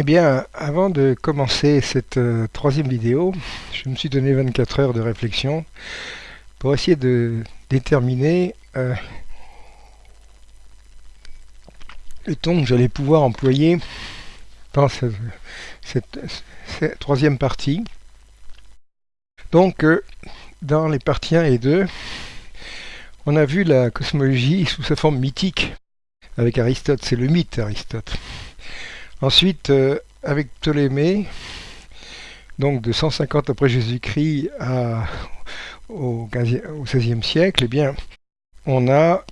Eh bien, avant de commencer cette euh, troisième vidéo, je me suis donné 24 heures de réflexion pour essayer de déterminer euh, le ton que j'allais pouvoir employer dans cette, troisième partie. Donc, euh, dans les parties 1 et 2, on a vu la cosmologie sous sa forme mythique avec Aristote, c'est le mythe Aristote. Ensuite, euh, avec Ptolémée, donc de 150 après Jésus-Christ au, XVIe siècle, eh bien, on a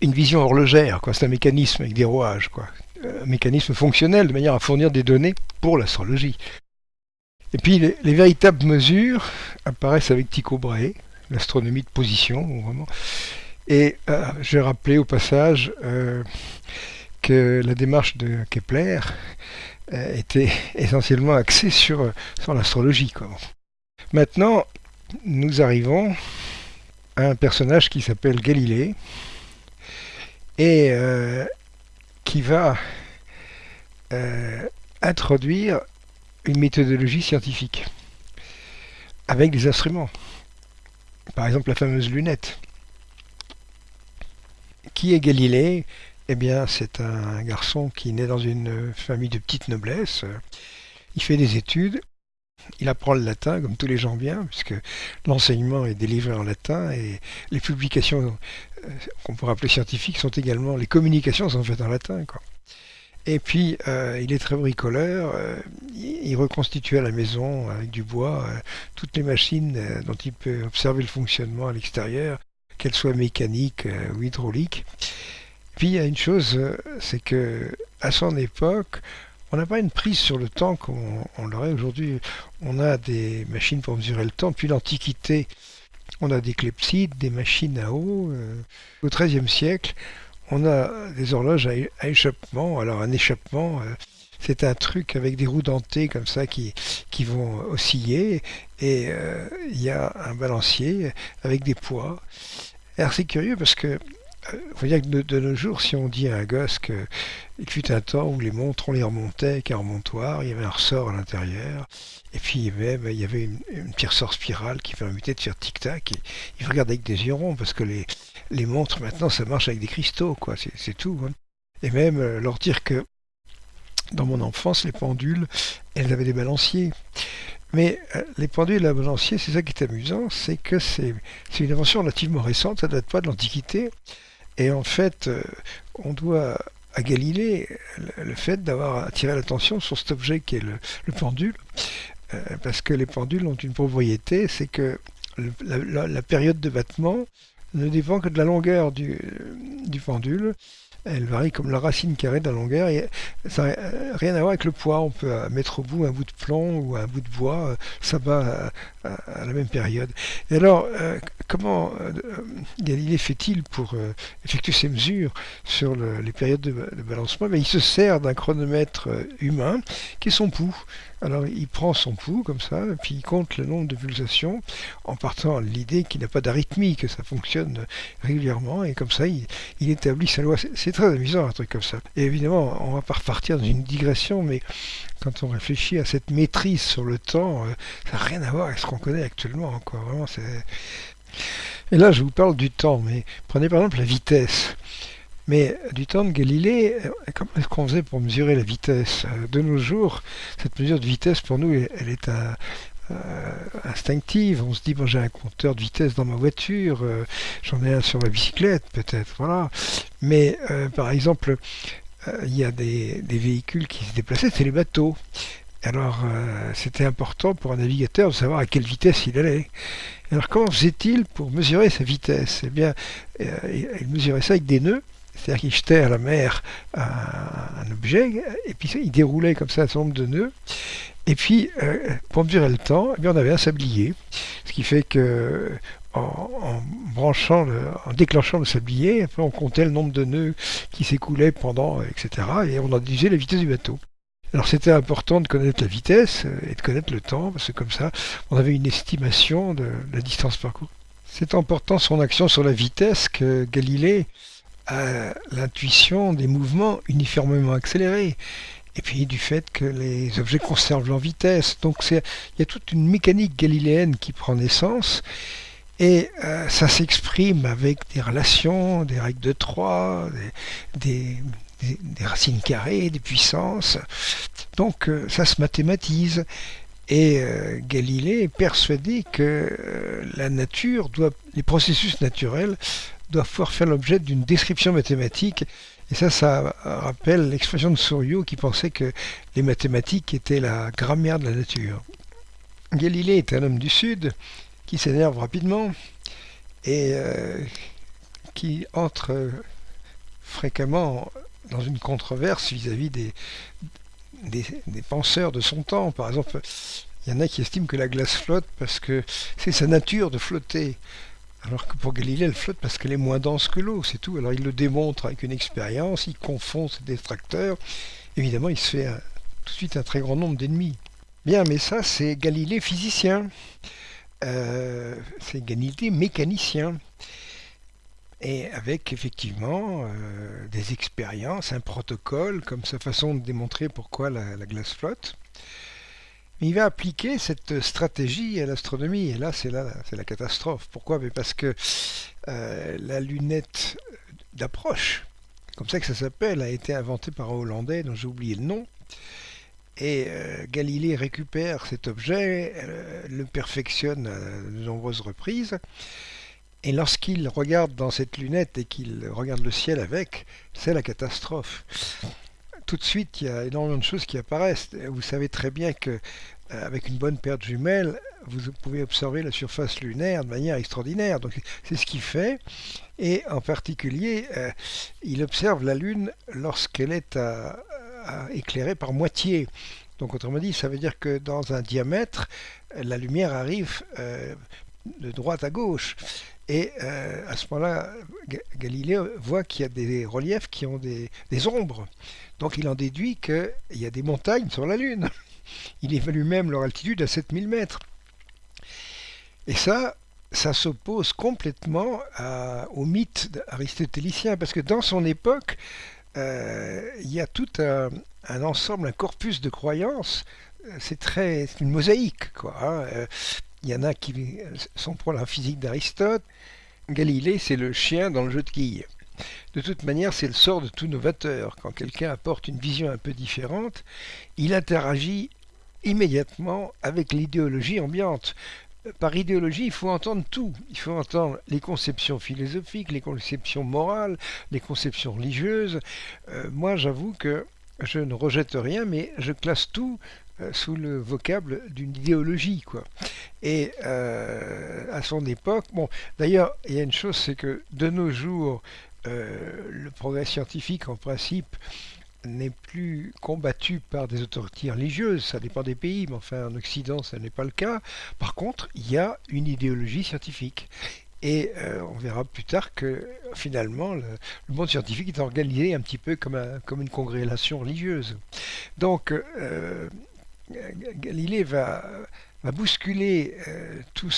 une vision horlogère. C'est un mécanisme avec des rouages, quoi. Un mécanisme fonctionnel de manière à fournir des données pour l'astrologie. Et puis les, véritables mesures apparaissent avec Tycho Brahe, l'astronomie de position, vraiment. Et euh, je vais rappeler au passage euh, la démarche de Kepler euh, était essentiellement axée sur, sur l'astrologie. Maintenant, nous arrivons à un personnage qui s'appelle Galilée et euh, qui va euh, introduire une méthodologie scientifique avec des instruments. Par exemple la fameuse lunette. Qui est Galilée eh bien, c'est un garçon qui naît dans une famille de petite noblesse. Il fait des études. Il apprend le latin, comme tous les gens bien, puisque l'enseignement est délivré en latin et les publications euh, qu'on pourrait appeler scientifiques sont également, les communications sont faites en latin. Et puis, euh, il est très bricoleur. Euh, il reconstitue à la maison, avec du bois, toutes les machines dont il peut observer le fonctionnement à l'extérieur, qu'elles soient mécaniques ou hydrauliques. Puis il y a une chose, euh, c'est que à son époque, on n'a pas une prise sur le temps comme on, l'aurait aujourd'hui. On a des machines pour mesurer le temps. Depuis l'Antiquité, on a des clepsydes, des machines à eau. Euh, au XIIIe siècle, on a des horloges à, échappement. Alors un échappement, euh, c'est un truc avec des roues dentées comme ça qui, qui vont osciller. Et il y a un balancier avec des poids. Alors c'est curieux parce que faut dire que de, nos jours, si on dit à un gosse qu'il fut un temps où les montres, on les remontait avec un remontoir, il y avait un ressort à l'intérieur, et puis ben, il y avait une, petit ressort spirale qui permettait de faire tic-tac, et il regardait avec des yeux ronds, parce que les, les montres, maintenant, ça marche avec des cristaux, quoi, c'est tout. Hein. Et même euh, leur dire que dans mon enfance, les pendules, elles avaient des balanciers. Mais euh, les pendules à balancier, c'est ça qui est amusant, c'est que c'est une invention relativement récente, ça ne date pas de l'Antiquité. Et en fait, euh, on doit à Galilée le fait d'avoir attiré l'attention sur cet objet qui est le, pendule, euh, parce que les pendules ont une propriété, c'est que la, période de battement ne dépend que de la longueur du pendule, elle varie comme la racine carrée de la longueur et ça n'a rien à voir avec le poids. On peut euh, mettre au bout un bout de plomb ou un bout de bois, euh, ça va à, la même période. Et alors, euh, comment Galilée fait-il pour effectuer ces mesures sur les périodes de, balancement? Ben, Il se sert d'un chronomètre humain qui est son pouls. Alors il prend son pouls comme ça, puis il compte le nombre de pulsations en partant de l'idée qu'il n'a pas d'arythmie, que ça fonctionne régulièrement, et comme ça il, établit sa loi. Très amusant un truc comme ça. Et évidemment, on va pas repartir dans une digression, mais quand on réfléchit à cette maîtrise sur le temps, euh, ça n'a rien à voir avec ce qu'on connaît actuellement. Quoi. Vraiment, c'est... Et là, je vous parle du temps, mais prenez par exemple la vitesse. Mais du temps de Galilée, euh, comment est-ce qu'on faisait pour mesurer la vitesse euh, De nos jours, cette mesure de vitesse, pour nous, elle est euh, instinctive. On se dit, bon, j'ai un compteur de vitesse dans ma voiture, j'en ai un sur ma bicyclette, peut-être, voilà. Mais, par exemple, il y a des, véhicules qui se déplaçaient, c'est les bateaux. Alors, c'était important pour un navigateur de savoir à quelle vitesse il allait. Alors, comment faisait-il pour mesurer sa vitesse? Eh bien, il mesurait ça avec des nœuds c'est-à-dire qu'il jetait à la mer un, objet, et puis il déroulait comme ça un certain nombre de nœuds. Et puis, euh, pour mesurer le temps, eh bien, on avait un sablier. Ce qui fait que en, branchant, en déclenchant le sablier, on comptait le nombre de nœuds qui s'écoulaient pendant, etc. Et on en disait la vitesse du bateau. Alors c'était important de connaître la vitesse euh, et de connaître le temps, parce que comme ça, on avait une estimation de la distance parcourue. C'est en portant son action sur la vitesse que Galilée à l'intuition des mouvements uniformément accélérés. Et puis du fait que les objets conservent leur vitesse. Donc il y a toute une mécanique galiléenne qui prend naissance, et euh, ça s'exprime avec des relations, des règles de trois, des, racines carrées, des puissances. Donc euh, ça se mathématise. Et euh, Galilée est persuadé que la nature doit, les processus naturels doivent pouvoir faire l'objet d'une description mathématique. Et ça, ça rappelle l'expression de Souriau qui pensait que les mathématiques étaient la grammaire de la nature. Galilée est un homme du Sud qui s'énerve rapidement et euh, qui entre fréquemment dans une controverse vis-à-vis des, penseurs de son temps. Par exemple, il y en a qui estiment que la glace flotte parce que c'est sa nature de flotter. Alors que pour Galilée, elle flotte parce qu'elle est moins dense que l'eau, c'est tout. Alors il le démontre avec une expérience, il confond ses détracteurs. Évidemment, il se fait tout de suite un très grand nombre d'ennemis. Bien, mais ça, c'est Galilée physicien. Euh, c'est Galilée mécanicien. Et avec effectivement euh, des expériences, un protocole, comme sa façon de démontrer pourquoi la, glace flotte. Mais il va appliquer cette stratégie à l'astronomie, et là c'est la, la catastrophe. Pourquoi? Parce que euh, la lunette d'approche, comme ça que ça s'appelle, a été inventée par un Hollandais dont j'ai oublié le nom. Et euh, Galilée récupère cet objet, euh, le perfectionne à de nombreuses reprises, et lorsqu'il regarde dans cette lunette et qu'il regarde le ciel avec, c'est la catastrophe. Tout de suite, il y a énormément de choses qui apparaissent. Vous savez très bien que euh, avec une bonne paire de jumelles, vous pouvez observer la surface lunaire de manière extraordinaire. Donc c'est ce qu'il fait. Et en particulier, il observe la Lune lorsqu'elle est à, éclairé par moitié. Donc autrement dit, ça veut dire que dans un diamètre, la lumière arrive euh, de droite à gauche. Et euh, à ce moment-là, Galilée voit qu'il y a des reliefs qui ont des, ombres. Donc il en déduit qu'il y a des montagnes sur la Lune. Il évalue même leur altitude à 7000 mètres. Et ça, ça s'oppose complètement au mythe aristotélicien, parce que dans son époque, euh, il y a tout un, ensemble, un corpus de croyances. C'est très, une mosaïque, quoi. Hein. Il y en a qui sont pour la physique d'Aristote. Galilée, c'est le chien dans le jeu de quilles. De toute manière, c'est le sort de tout novateur. Quand quelqu'un apporte une vision un peu différente, il interagit immédiatement avec l'idéologie ambiante par idéologie, il faut entendre tout. Il faut entendre les conceptions philosophiques, les conceptions morales, les conceptions religieuses. Euh, moi, j'avoue que je ne rejette rien, mais je classe tout euh, sous le vocable d'une idéologie, quoi. Et euh, à son époque, bon, d'ailleurs, il y a une chose, c'est que de nos jours, le progrès scientifique, en principe, n'est plus combattu par des autorités religieuses, ça dépend des pays, mais enfin en Occident ça n'est pas le cas. Par contre, il y a une idéologie scientifique. Et euh, on verra plus tard que finalement le, monde scientifique est organisé un petit peu comme, une congrégation religieuse. Donc euh, Galilée va, bousculer euh, tous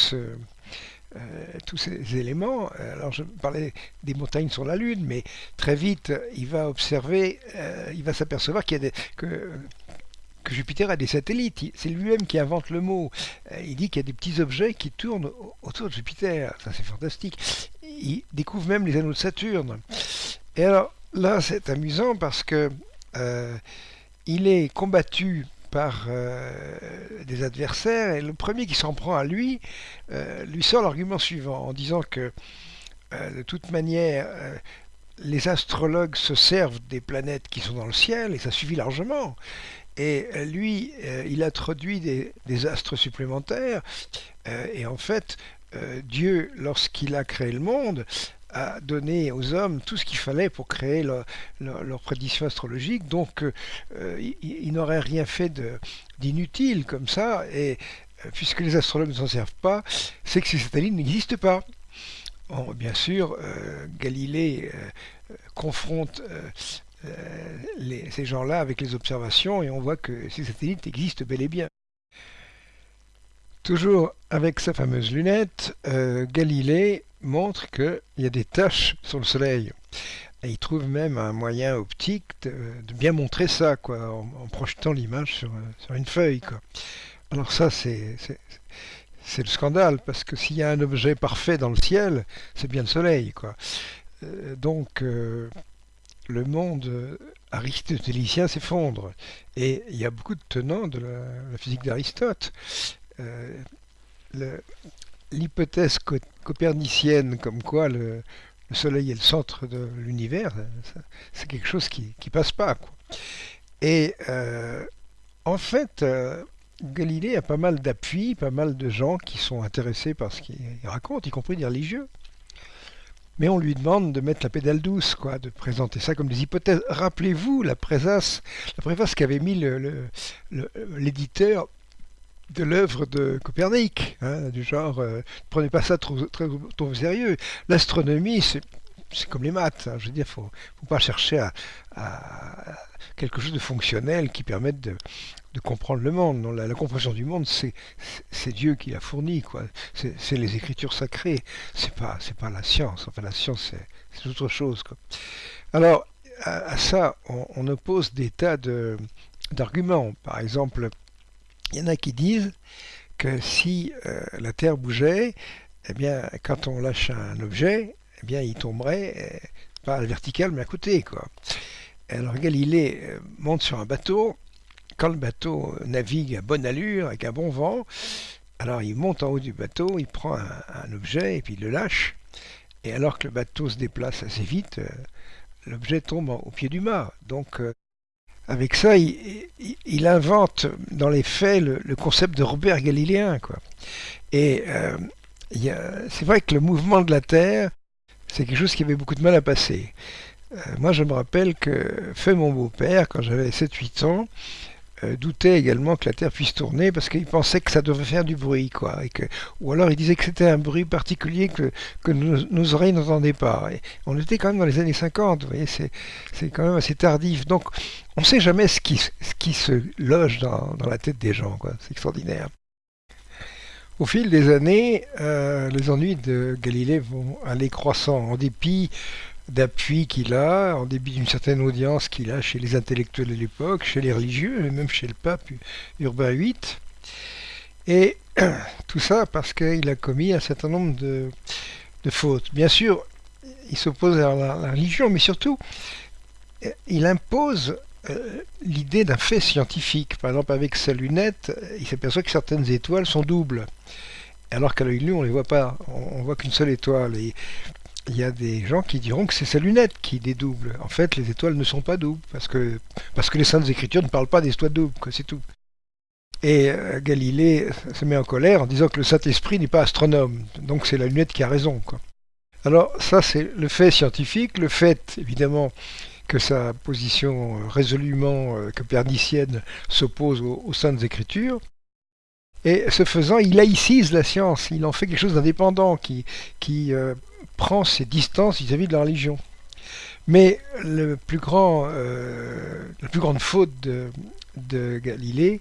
ces éléments. Alors je parlais des montagnes sur la Lune, mais très vite il va observer, il va s'apercevoir qu'il y a des, que, que Jupiter a des satellites. C'est lui-même qui invente le mot. Euh, il dit qu'il y a des petits objets qui tournent autour de Jupiter. Ça c'est fantastique. Il découvre même les anneaux de Saturne. Et alors là c'est amusant parce que il est combattu par euh, des adversaires, et le premier qui s'en prend à lui euh, lui sort l'argument suivant en disant que euh, de toute manière les astrologues se servent des planètes qui sont dans le ciel et ça suffit largement. Et lui, il introduit des, des astres supplémentaires et en fait, Dieu, lorsqu'il a créé le monde, a donné aux hommes tout ce qu'il fallait pour créer leur, prédiction astrologique. Donc, euh, ils, n'auraient rien fait d'inutile comme ça. Et euh, puisque les astrologues ne s'en servent pas, c'est que ces satellites n'existent pas. bien sûr, euh, Galilée confronte ces gens-là avec les observations et on voit que ces satellites existent bel et bien. Toujours avec sa fameuse lunette, Galilée montre qu'il y a des taches sur le Soleil. Il trouve même un moyen optique de, bien montrer ça, quoi, en, projetant l'image sur, une feuille. Quoi. Alors ça, c'est le scandale, parce que s'il y a un objet parfait dans le ciel, c'est bien le soleil. Quoi. Euh, donc, euh, le monde aristotélicien s'effondre. Et il y a beaucoup de tenants de la, physique d'Aristote. Euh, l'hypothèse copernicienne comme quoi le, Soleil est le centre de l'univers, c'est quelque chose qui ne passe pas. Et euh, en fait, euh, Galilée a pas mal d'appui, pas mal de gens qui sont intéressés par ce qu'il raconte, y compris des religieux. Mais on lui demande de mettre la pédale douce, quoi, de présenter ça comme des hypothèses. Rappelez-vous la préface, la préface qu'avait mis l'éditeur de l'œuvre de Copernic, hein, du genre, euh, ne prenez pas ça trop, trop, sérieux. L'astronomie, c'est comme les maths. Hein, je veux dire, faut, faut pas chercher à, quelque chose de fonctionnel qui permette de, comprendre le monde. Non, la, compréhension du monde, c'est Dieu qui l'a fourni, quoi. C'est les écritures sacrées. C'est pas, c'est pas la science. Enfin, la science, c'est autre chose, quoi. Alors, à, ça, on, oppose des tas d'arguments. Par exemple, il y en a qui disent que si euh, la Terre bougeait, eh bien, quand on lâche un objet, eh bien, il tomberait euh, pas à la verticale, mais à côté, quoi. Alors Galilée euh, monte sur un bateau. Quand le bateau navigue à bonne allure, avec un bon vent, alors il monte en haut du bateau, il prend un, objet et puis il le lâche. Et alors que le bateau se déplace assez vite, l'objet tombe au pied du mât. Donc avec ça, il, invente dans les faits le, concept de Robert galiléen. Et euh, c'est vrai que le mouvement de la Terre, c'est quelque chose qui avait beaucoup de mal à passer. Euh, moi, je me rappelle que fait mon beau-père, quand j'avais 7-8 ans, euh, doutait également que la Terre puisse tourner parce qu'il pensait que ça devait faire du bruit, quoi. Et que, ou alors il disait que c'était un bruit particulier que, que nos, oreilles n'entendaient pas. Et on était quand même dans les années 50, vous voyez, c'est, c'est quand même assez tardif. Donc on ne sait jamais ce qui, se loge dans, dans, la tête des gens, quoi. C'est extraordinaire. Au fil des années, euh, les ennuis de Galilée vont aller croissant en dépit d'appui qu'il a, en début d'une certaine audience qu'il a chez les intellectuels de l'époque, chez les religieux, et même chez le pape Urbain VIII. Et tout ça parce qu'il a commis un certain nombre de, fautes. Bien sûr, il s'oppose à la, religion, mais surtout, il impose euh, l'idée d'un fait scientifique. Par exemple, avec sa lunette, il s'aperçoit que certaines étoiles sont doubles. Alors qu'à l'œil nu, on ne les voit pas. On, voit qu'une seule étoile. Et il y a des gens qui diront que c'est sa lunette qui dédouble. En fait, les étoiles ne sont pas doubles, parce que, les saintes écritures ne parlent pas des étoiles doubles, c'est tout. Et euh, Galilée se met en colère en disant que le Saint-Esprit n'est pas astronome, donc c'est la lunette qui a raison. Alors ça, c'est le fait scientifique, le fait, évidemment, que sa position résolument euh, copernicienne s'oppose aux, saintes écritures. Et ce faisant, il laïcise la science, il en fait quelque chose d'indépendant, qui, euh, prend ses distances vis-à-vis de la religion. Mais le plus grand, euh, la plus grande faute de, Galilée,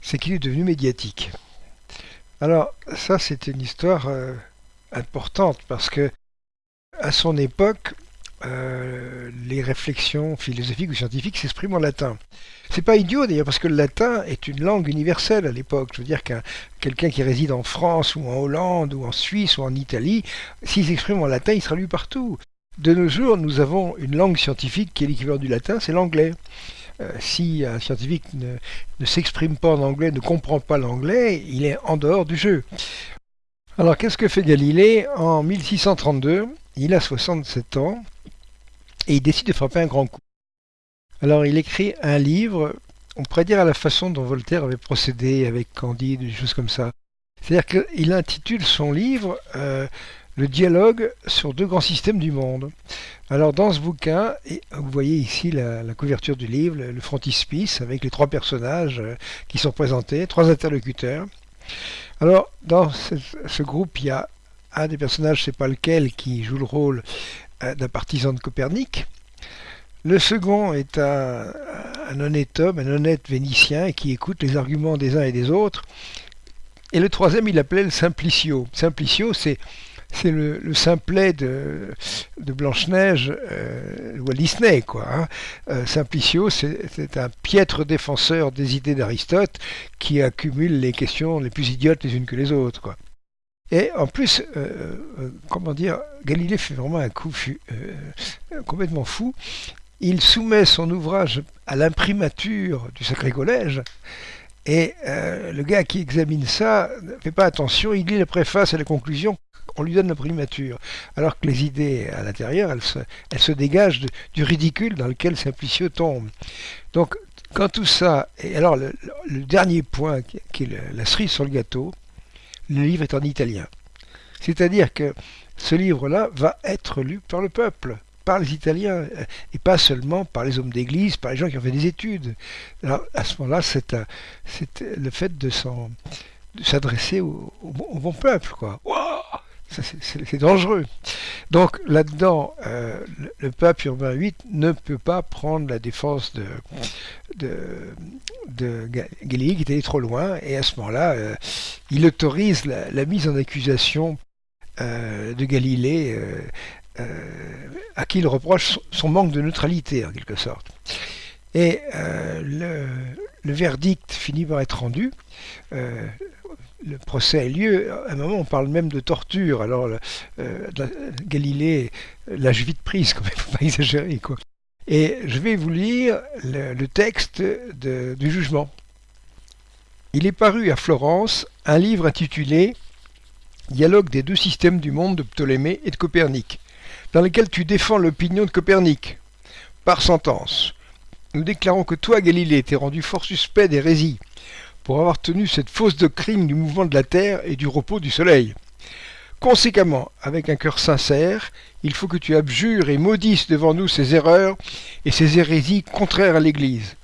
c'est qu'il est devenu médiatique. Alors ça, c'est une histoire euh, importante parce que à son époque, euh, les réflexions philosophiques ou scientifiques s'expriment en latin. C'est pas idiot d'ailleurs parce que le latin est une langue universelle à l'époque. Je veux dire qu'un quelqu'un qui réside en France ou en Hollande ou en Suisse ou en Italie, s'il s'exprime en latin, il sera lu partout. De nos jours, nous avons une langue scientifique qui est l'équivalent du latin, c'est l'anglais. Euh, si un scientifique ne, ne s'exprime pas en anglais, ne comprend pas l'anglais, il est en dehors du jeu. Alors qu'est-ce que fait Galilée? En 1632, il a 67 ans, et il décide de frapper un grand coup. Alors il écrit un livre, on pourrait dire à la façon dont Voltaire avait procédé avec Candide, des choses comme ça. C'est-à-dire qu'il intitule son livre euh, Le dialogue sur deux grands systèmes du monde. Alors dans ce bouquin, vous voyez ici la, couverture du livre, le, frontispice avec les trois personnages euh, qui sont présentés, trois interlocuteurs. Alors dans ce, groupe, il y a un des personnages, je sais pas lequel, qui joue le rôle d'un partisan de Copernic. Le second est un, honnête homme, un honnête vénitien qui écoute les arguments des uns et des autres. Et le troisième, il l'appelait le Simplicio. Simplicio, c'est le, le, simplet de, Blanche-Neige euh, Walt Disney. Quoi, hein. euh, Simplicio, c'est un piètre défenseur des idées d'Aristote qui accumule les questions les plus idiotes les unes que les autres. Et en plus, euh, euh comment dire, Galilée fait vraiment un coup euh, complètement fou. Il soumet son ouvrage à l'imprimature du Sacré Collège. Et le gars qui examine ça ne fait pas attention, il lit la préface et la conclusion on lui donne la primature. Alors que les idées à l'intérieur, elles se, dégagent du ridicule dans lequel Simplicio tombe. Donc, quand tout ça. Et alors, le, dernier point qui est la cerise sur le gâteau, le livre est en italien. C'est-à-dire que ce livre-là va être lu par le peuple, par les Italiens, et pas seulement par les hommes d'église, par les gens qui ont fait des études. Alors, à ce moment-là, c'est le fait de s'adresser au, bon peuple, quoi. C'est dangereux. Donc là-dedans, euh, le, pape Urbain VIII ne peut pas prendre la défense de, Galilée qui était allé trop loin, et à ce moment-là, euh, il autorise la, mise en accusation euh, de Galilée, à qui il reproche son manque de neutralité en quelque sorte. Et le, verdict finit par être rendu le procès a lieu, à un moment on parle même de torture, alors euh, Galilée lâche vite prise, il ne faut pas exagérer. Et je vais vous lire le, texte du jugement. Il est paru à Florence un livre intitulé Dialogue des deux systèmes du monde de Ptolémée et de Copernic, dans lequel tu défends l'opinion de Copernic. Par sentence, nous déclarons que toi, Galilée, t'es rendu fort suspect d'hérésie pour avoir tenu cette fausse doctrine du mouvement de la Terre et du repos du Soleil. Conséquemment, avec un cœur sincère, il faut que tu abjures et maudisses devant nous ces erreurs et ces hérésies contraires à l'Église.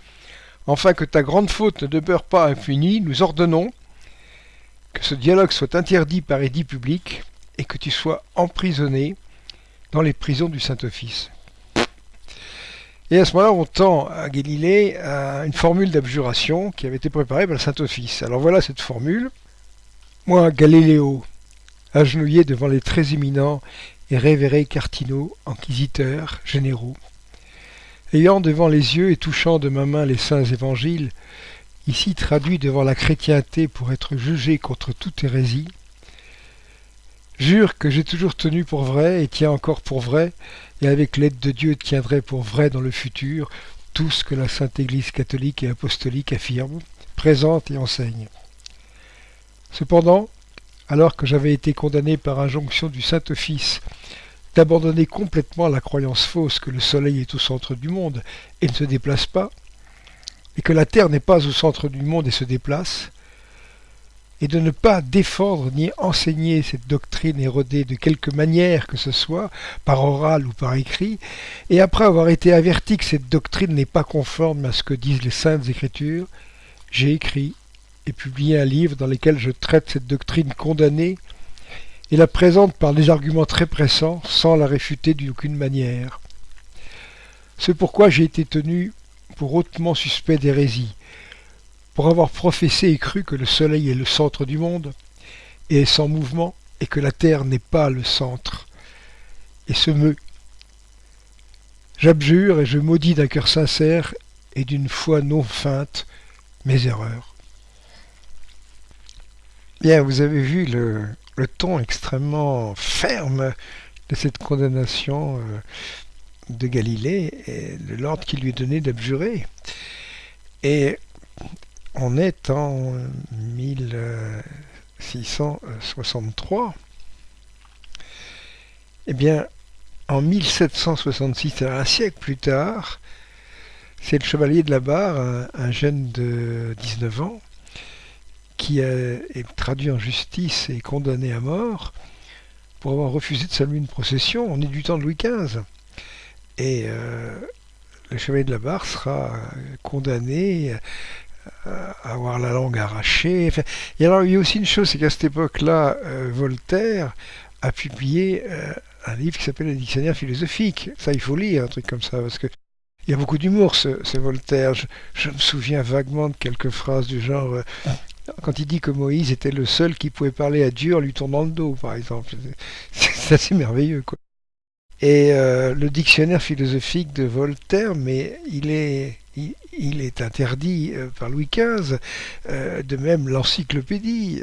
Enfin que ta grande faute ne demeure pas impunie, nous ordonnons que ce dialogue soit interdit par édit public et que tu sois emprisonné dans les prisons du Saint-Office. Et à ce moment-là, on tend à Galilée une formule d'abjuration qui avait été préparée par le Saint-Office. Alors voilà cette formule. Moi, Galiléo, agenouillé devant les très éminents et révérés cardinaux, inquisiteurs, généraux, ayant devant les yeux et touchant de ma main les saints évangiles, ici traduits devant la chrétienté pour être jugés contre toute hérésie, jure que j'ai toujours tenu pour vrai et tiens encore pour vrai et avec l'aide de Dieu tiendrai pour vrai dans le futur tout ce que la Sainte Église catholique et apostolique affirme, présente et enseigne. Cependant, alors que j'avais été condamné par injonction du Saint-Office d'abandonner complètement la croyance fausse que le Soleil est au centre du monde et ne se déplace pas, et que la Terre n'est pas au centre du monde et se déplace, et de ne pas défendre ni enseigner cette doctrine érodée de quelque manière que ce soit, par oral ou par écrit, et après avoir été averti que cette doctrine n'est pas conforme à ce que disent les saintes écritures, j'ai écrit et publié un livre dans lequel je traite cette doctrine condamnée et la présente par des arguments très pressants sans la réfuter d'aucune manière. C'est pourquoi j'ai été tenu pour hautement suspect d'hérésie, pour avoir professé et cru que le Soleil est le centre du monde, et est sans mouvement, et que la Terre n'est pas le centre, et se meut. J'abjure et je maudis d'un cœur sincère et d'une foi non feinte mes erreurs. Bien, vous avez vu le, ton extrêmement ferme de cette condamnation euh, de Galilée et de l'ordre qui lui est donné d'abjurer. Et on est en 1663. Eh bien, en 1766, un siècle plus tard, c'est le chevalier de la Barre, un, jeune de 19 ans, qui est traduit en justice et condamné à mort pour avoir refusé de saluer une procession. On est du temps de Louis XV. Et euh, le chevalier de la Barre sera condamné euh, avoir la langue arrachée. et alors, il y a aussi une chose, c'est qu'à cette époque-là, euh, Voltaire a publié euh, un livre qui s'appelle Le Dictionnaire philosophique. Ça, il faut lire, un truc comme ça, parce que il y a beaucoup d'humour, ce, ce, Voltaire. Je, je, me souviens vaguement de quelques phrases du genre quand il dit que Moïse était le seul qui pouvait parler à Dieu en lui tournant le dos, par exemple. C'est assez merveilleux, quoi. Et euh, le dictionnaire philosophique de Voltaire, mais il est, il, est interdit euh, par Louis XV, euh, de même l'encyclopédie,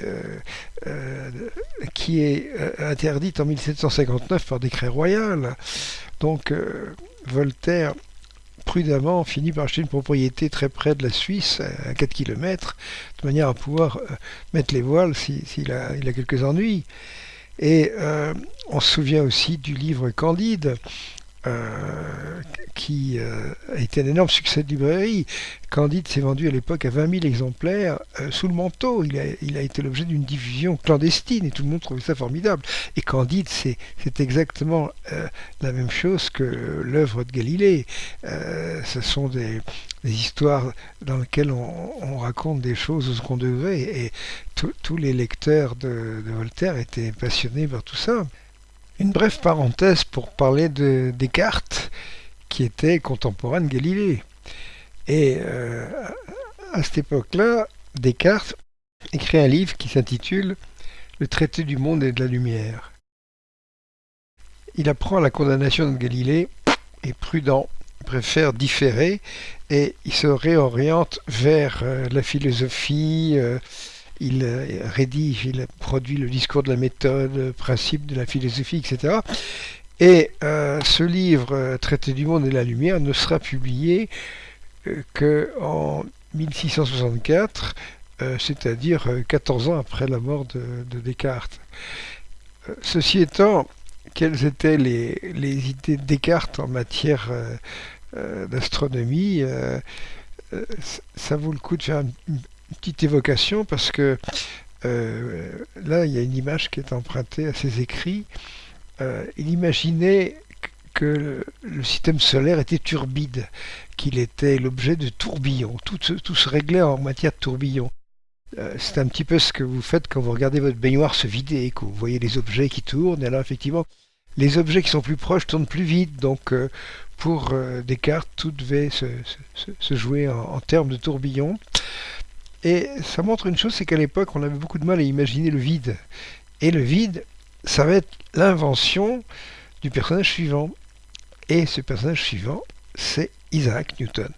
qui est interdite en 1759 par décret royal. Donc Voltaire prudemment finit par acheter une propriété très près de la Suisse, à 4 km, de manière à pouvoir mettre les voiles s'il a, il a quelques ennuis. Et euh, on se souvient aussi du livre Candide, euh, qui euh, a été un énorme succès de librairie. Candide s'est vendu à l'époque à 20 000 exemplaires euh, sous le manteau. Il a, il a été l'objet d'une diffusion clandestine et tout le monde trouvait ça formidable. Et Candide, c'est exactement la même chose que l'œuvre de Galilée. ce sont des, histoires dans lesquelles on, raconte des choses au second degré et tous les lecteurs de Voltaire étaient passionnés par tout ça. Une brève parenthèse pour parler de Descartes, qui était contemporain de Galilée. Et euh, à cette époque-là, Descartes écrit un livre qui s'intitule Le traité du monde et de la lumière. Il apprend la condamnation de Galilée, est prudent, préfère différer, et il se réoriente vers euh, la philosophie, euh, il rédige, il produit le discours de la méthode, principe de la philosophie, etc. Et euh, ce livre, euh, Traité du monde et la lumière, ne sera publié qu'en 1664, c'est-à-dire 14 ans après la mort de, Descartes. ceci étant, quelles étaient les, idées de Descartes en matière d'astronomie Ça vaut le coup de faire une, petite évocation parce que euh, là, il y a une image qui est empruntée à ses écrits. Euh, il imaginait que le, système solaire était turbide, qu'il était l'objet de tourbillons. Tout, se réglait en matière de tourbillons. Euh, c'est un petit peu ce que vous faites quand vous regardez votre baignoire se vider, que vous voyez les objets qui tournent. Et alors, effectivement, les objets qui sont plus proches tournent plus vite. Donc, pour Descartes, tout devait se, jouer en, en, termes de tourbillons. Et ça montre une chose, c'est qu'à l'époque, on avait beaucoup de mal à imaginer le vide. Et le vide, ça va être l'invention du personnage suivant. Et ce personnage suivant, c'est Isaac Newton.